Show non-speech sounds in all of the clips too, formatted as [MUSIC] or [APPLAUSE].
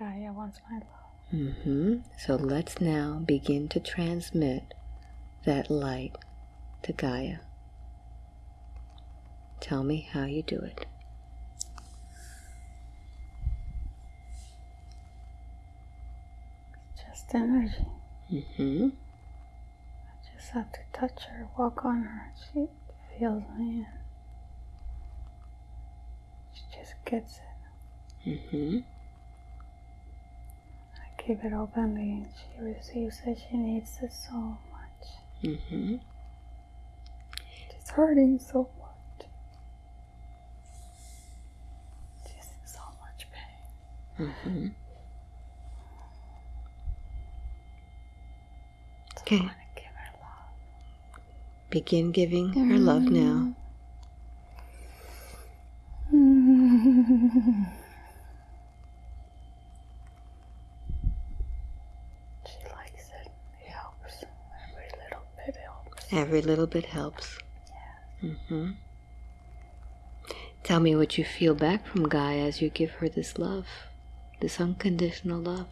Gaia wants my love. Mm-hmm. So let's now begin to transmit that light to Gaia. Tell me how you do it. It's just energy. Mm-hmm. I just have to touch her, walk on her. She feels me. And she just gets it. Mm-hmm. I keep it openly. And she receives it. She needs it so much. Mm-hmm. She's hurting so much. She's in so much pain. Mm-hmm. So Okay. I want to give her love. Begin giving her love now. She likes it. It helps. Every little bit helps. Every little bit helps. Mm-hmm. Tell me what you feel back from Gaia as you give her this love, this unconditional love,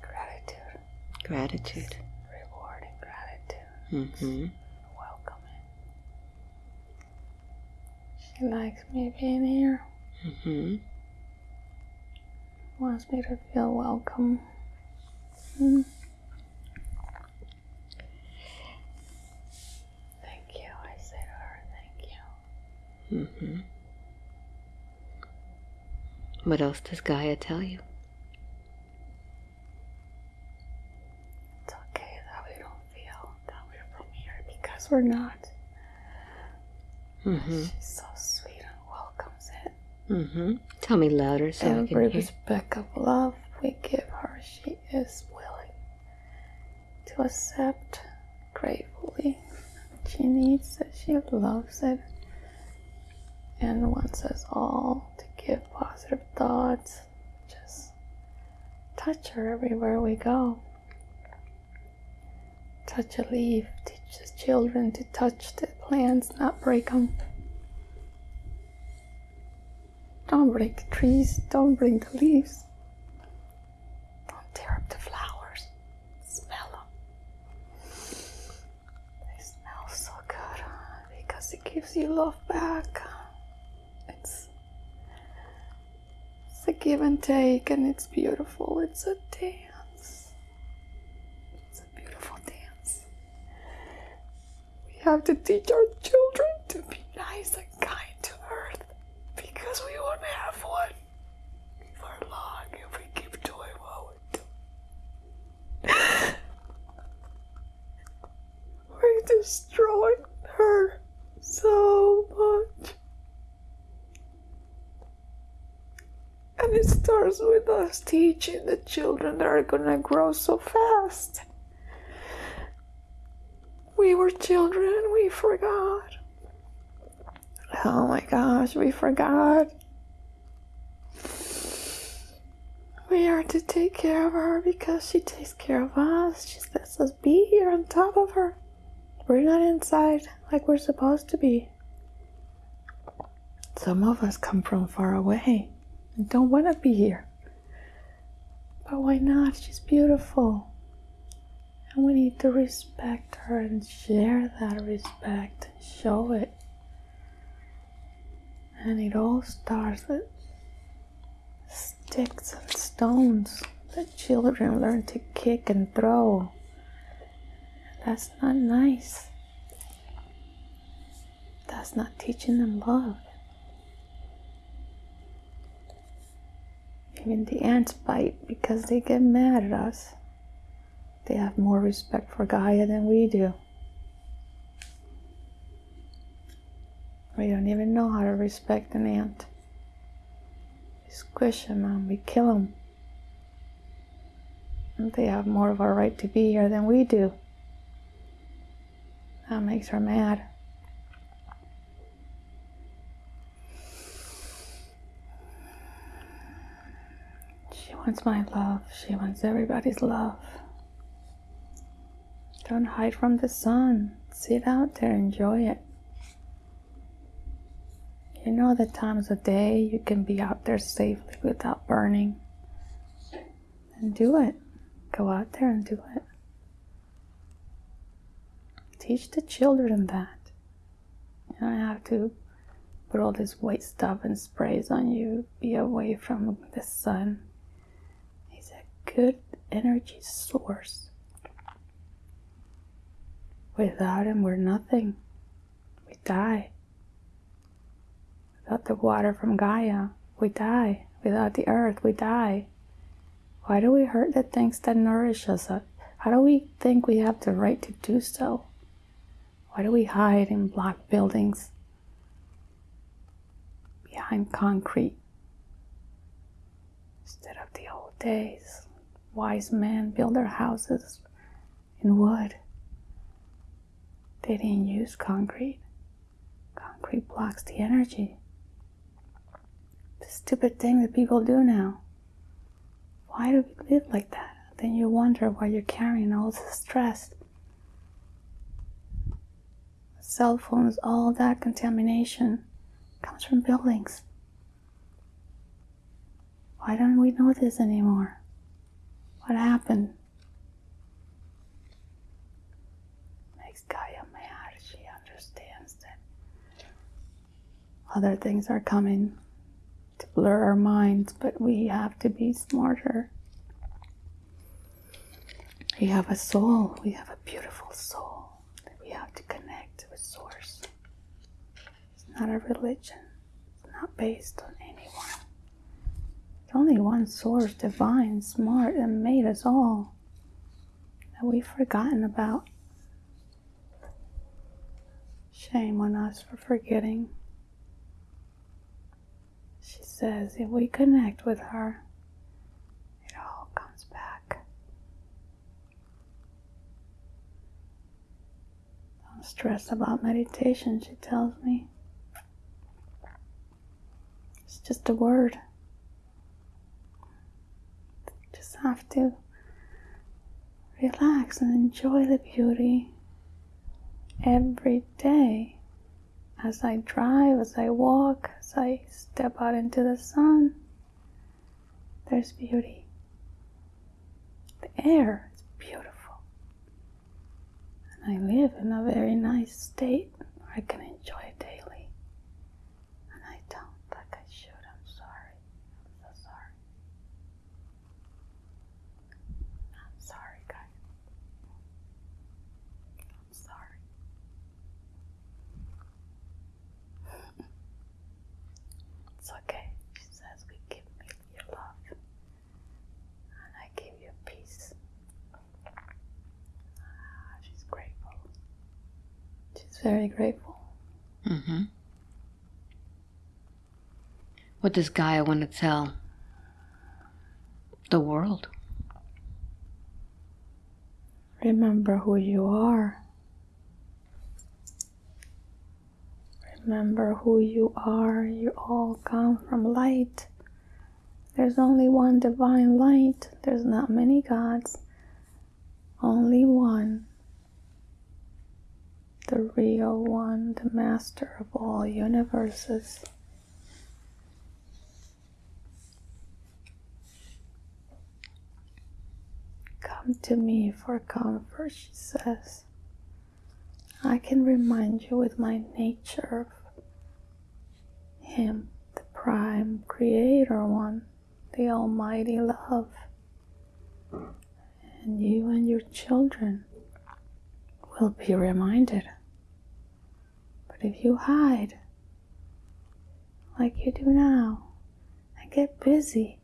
Gratitude. gratitude. Rewarding gratitude. Mm-hmm. Welcoming. She likes me being here. Mm-hmm. Wants me to feel welcome. Mm. Thank you. I say to her, thank you. Mm-hmm. What else does Gaia tell you? It's okay that we don't feel that we're from here because we're not. Mm-hmm. She's so sweet and welcomes it. Mm-hmm. Tell me louder so I can hear. speck of love we give her, she is willing to accept gratefully. She needs it, she loves it, and wants us all to give positive thoughts. Just touch her everywhere we go. Touch a leaf, teach the children to touch the plants, not break them. Don't break the trees. Don't break the leaves. Don't tear up the flowers. Smell them. They smell so good because it gives you love back. It's, it's a give and take, and it's beautiful. It's a dance. It's a beautiful dance. We have to teach our children to be nice and kind to Earth because we won't have one for long if we keep doing what we're [LAUGHS] we're destroying her so much. And starts with us teaching the children that are gonna grow so fast. We were children, we forgot. Oh my gosh, we forgot. We are to take care of her because she takes care of us. She lets us be here on top of her. We're not inside like we're supposed to be. Some of us come from far away don't want to be here. But why not? She's beautiful. And we need to respect her and share that respect and show it. And it all starts with sticks and stones that children learn to kick and throw. That's not nice. That's not teaching them love. Even the ants bite because they get mad at us. They have more respect for Gaia than we do. We don't even know how to respect an ant. We squish them and we kill them. And they have more of a right to be here than we do. That makes her mad. She wants my love. She wants everybody's love. Don't hide from the sun. Sit out there, enjoy it. You know the times of day you can be out there safely without burning. And do it. Go out there and do it. Teach the children that. You don't have to put all this white stuff and sprays on you. Be away from the sun. Good energy source. Without him, we're nothing. We die. Without the water from Gaia, we die. Without the earth, we die. Why do we hurt the things that nourish us? Uh, how do we think we have the right to do so? Why do we hide in black buildings behind concrete instead of the old days? Wise men built their houses in wood. They didn't use concrete. Concrete blocks the energy. The stupid thing that people do now. Why do we live like that? Then you wonder why you're carrying all this stress. Cell phones, all that contamination comes from buildings. Why don't we know this anymore? What happened? Makes Gaia mad. She understands that other things are coming to blur our minds, but we have to be smarter. We have a soul, we have a beautiful soul that we have to connect with Source. It's not a religion, it's not based on Only one source, divine, smart, and made us all that we've forgotten about. Shame on us for forgetting. She says if we connect with her, it all comes back. Don't stress about meditation, she tells me. It's just a word. Just have to relax and enjoy the beauty every day as I drive, as I walk, as I step out into the sun. There's beauty. The air is beautiful. And I live in a very nice state where I can enjoy it daily. And I don't like I should. I'm sorry. I'm so sorry. I'm sorry, guys. I'm sorry. It's okay. She says, We give me your love. And I give you peace. Ah, she's grateful. She's very grateful. Mm-hmm. What does Gaia want to tell the world? Remember who you are. Remember who you are. You all come from light. There's only one divine light. There's not many gods. Only one. The real one, the master of all universes. Come to me for comfort, she says. I can remind you with my nature of Him, the prime creator one, the almighty love. And you and your children will be reminded. But if you hide, like you do now, and get busy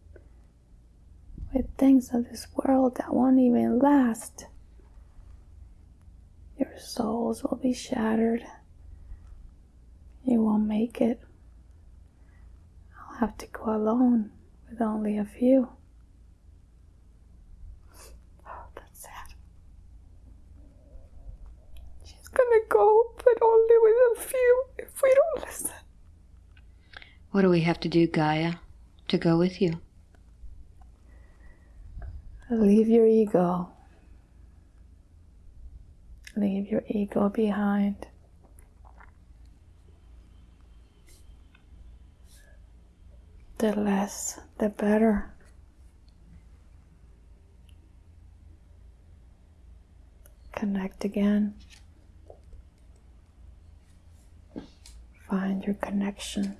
with things of this world that won't even last, your souls will be shattered. You won't make it. I'll have to go alone with only a few. Oh, that's sad. She's gonna go, but only with a few if we don't listen. What do we have to do, Gaia, to go with you? Leave your ego. Leave your ego behind. The less, the better. Connect again. Find your connection.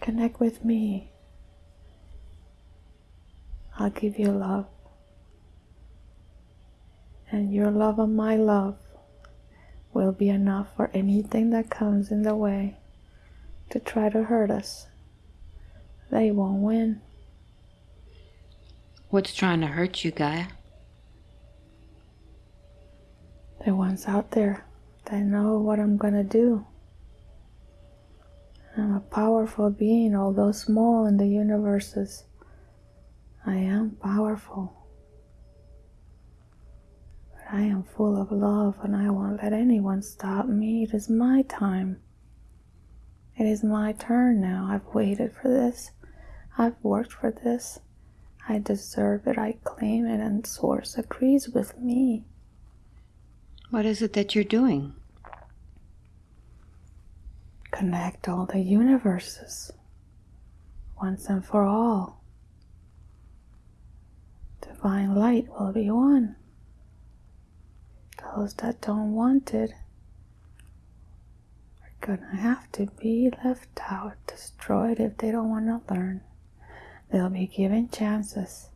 Connect with me. I'll give you love. And your love and my love will be enough for anything that comes in the way to try to hurt us. They won't win. What's trying to hurt you, Gaia? The ones out there that know what I'm gonna do. I'm a powerful being, although small in the universes. I am powerful. I am full of love and I won't let anyone stop me. It is my time. It is my turn now. I've waited for this. I've worked for this. I deserve it. I claim it, and Source agrees with me. What is it that you're doing? Connect all the universes once and for all. Divine light will be one. Those that don't want it are gonna have to be left out, destroyed if they don't want to learn. They'll be given chances.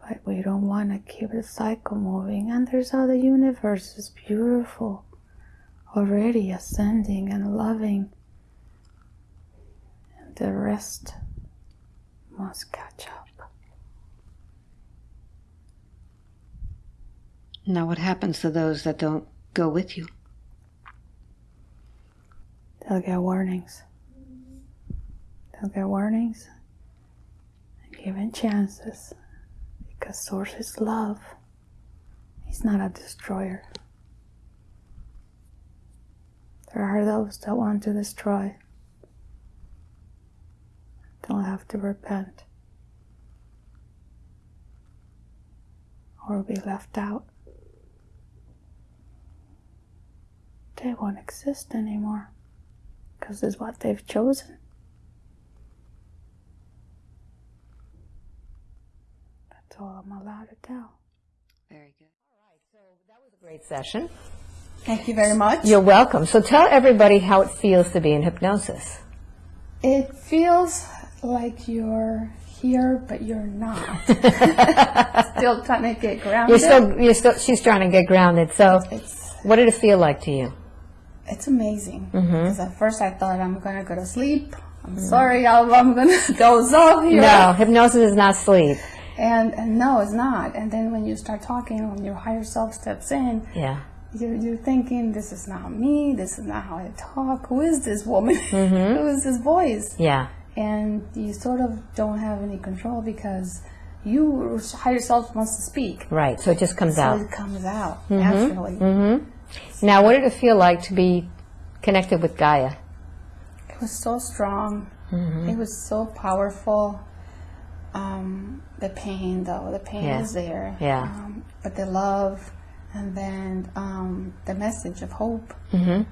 But we don't want to keep the cycle moving. And there's other universes, beautiful, already ascending and loving. And the rest must catch up. Now, what happens to those that don't go with you? They'll get warnings. They'll get warnings and given chances because Source is love. He's not a destroyer. There are those that want to destroy. They'll have to repent or be left out. They won't exist anymore because it's what they've chosen. That's all I'm allowed to tell. Very good. All right, so that was a great session. Thank you very much. You're welcome. So tell everybody how it feels to be in hypnosis. It feels like you're here, but you're not. [LAUGHS] [LAUGHS] still trying to get grounded. You're still, you're still, she's trying to get grounded. So It's what did it feel like to you? It's amazing. Mm-hmm. Because at first I thought I'm gonna go to sleep. I'm sorry, I'm, I'm gonna [LAUGHS] doze off here. No, hypnosis is not sleep. And, and no, it's not. And then when you start talking, when your higher self steps in, Yeah. you're, you're thinking, this is not me. This is not how I talk. Who is this woman? [LAUGHS] Mm-hmm. Who is this voice? Yeah. and you sort of don't have any control because you higher self wants to speak Right. So it just comes so out. it comes out mm-hmm. naturally Now, what did it feel like to be connected with Gaia? it was so strong it was so powerful um, the pain though the pain Yeah. is there Yeah. um, but the love and then um, the message of hope Mm-hmm.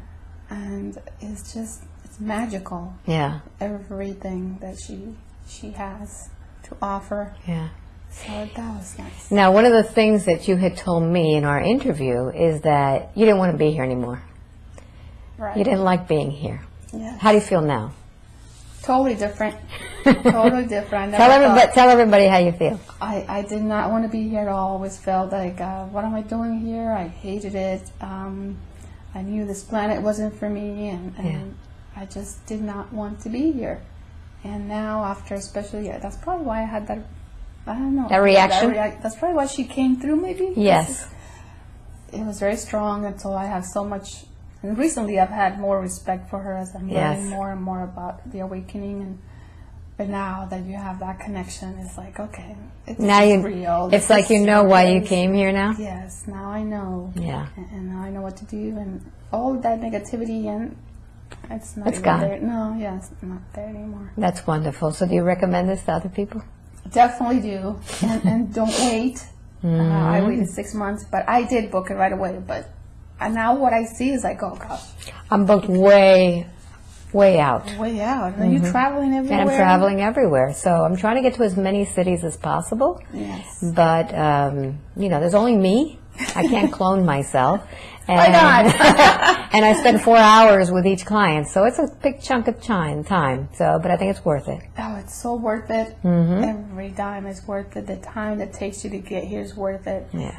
and it's just it's magical Yeah. everything that she she has to offer Yeah. So that was nice Now, one of the things that you had told me in our interview is that you didn't want to be here anymore. right You didn't like being here. yeah How do you feel now? Totally different. [LAUGHS] totally different. Tell everybody, tell everybody how you feel. I, I did not want to be here at all. I always felt like, uh, what am I doing here? I hated it. Um, I knew this planet wasn't for me, and, and I just did not want to be here. And now, after especially, yeah, that's probably why I had that. I don't know. That reaction? reac- that's probably why she came through. Maybe. Yes. It was very strong, and so I have so much. And recently, I've had more respect for her as I'm Yes. learning more and more about the awakening. And but now that you have that connection, it's like okay, it's Now you, real. it's This like you know why you came here now. Yes, now I know. Yeah. And, and now I know what to do, and all that negativity and it's not It's gone. there. No, yeah, it's not there anymore. That's wonderful. So do you recommend this to other people? Definitely do, and, and [LAUGHS] don't wait. Uh, I Mm-hmm. waited six months, but I did book it right away. But and now what I see is like, oh gosh, I'm booked way way out. way out. And you're traveling everywhere. And I'm traveling everywhere. So I'm trying to get to as many cities as possible. Yes. But, um, you know, there's only me. I can't [LAUGHS] clone myself. And, Why [LAUGHS] not? [LAUGHS] and I spend four hours with each client. So it's a big chunk of time. time. So, but I think it's worth it. Oh, it's so worth it. Mm-hmm. Every dime is worth it. The time it takes you to get here is worth it. Yeah.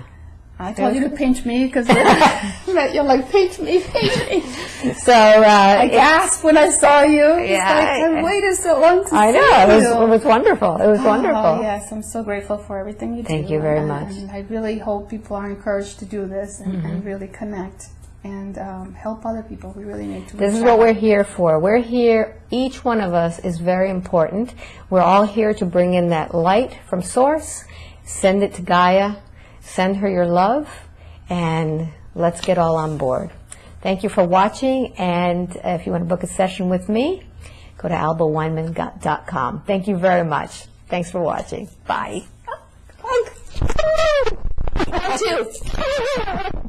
I told you to pinch me because [LAUGHS] you're like pinch me, pinch me. [LAUGHS] So, uh, I gasped when I saw you. Yeah, like, I- I, waited so long to I see know, it was, you. it was wonderful. It was wonderful. Oh, yes, I'm so grateful for everything you do. Thank you very and, much. And I really hope people are encouraged to do this and, and Mm-hmm. really connect and um, help other people. We really need to. This is reach what we're here for. We're here, each one of us is very important. We're all here to bring in that light from Source, send it to Gaia, send her your love, and let's get all on board. Thank you for watching, and if you want to book a session with me, go to albaweinman.com. Thank you very much. Thanks for watching. Bye. You. [LAUGHS] [LAUGHS]